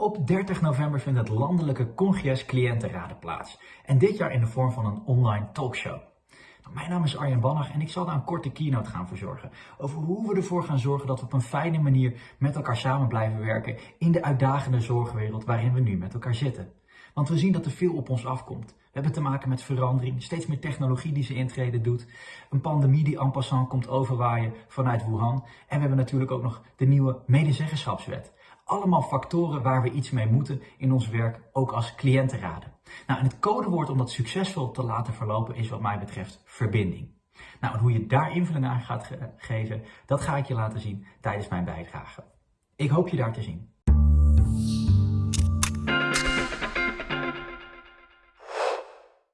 Op 30 november vindt het landelijke congres Cliëntenraden plaats. En dit jaar in de vorm van een online talkshow. Mijn naam is Arjen Bannach en ik zal daar een korte keynote gaan verzorgen. Over hoe we ervoor gaan zorgen dat we op een fijne manier met elkaar samen blijven werken in de uitdagende zorgwereld waarin we nu met elkaar zitten. Want we zien dat er veel op ons afkomt. We hebben te maken met verandering, steeds meer technologie die ze intreden doet, een pandemie die en passant komt overwaaien vanuit Wuhan en we hebben natuurlijk ook nog de nieuwe medezeggenschapswet. Allemaal factoren waar we iets mee moeten in ons werk, ook als cliëntenraden. Nou, en het codewoord om dat succesvol te laten verlopen is wat mij betreft verbinding. Nou, en hoe je daar invulling aan gaat ge geven, dat ga ik je laten zien tijdens mijn bijdrage. Ik hoop je daar te zien.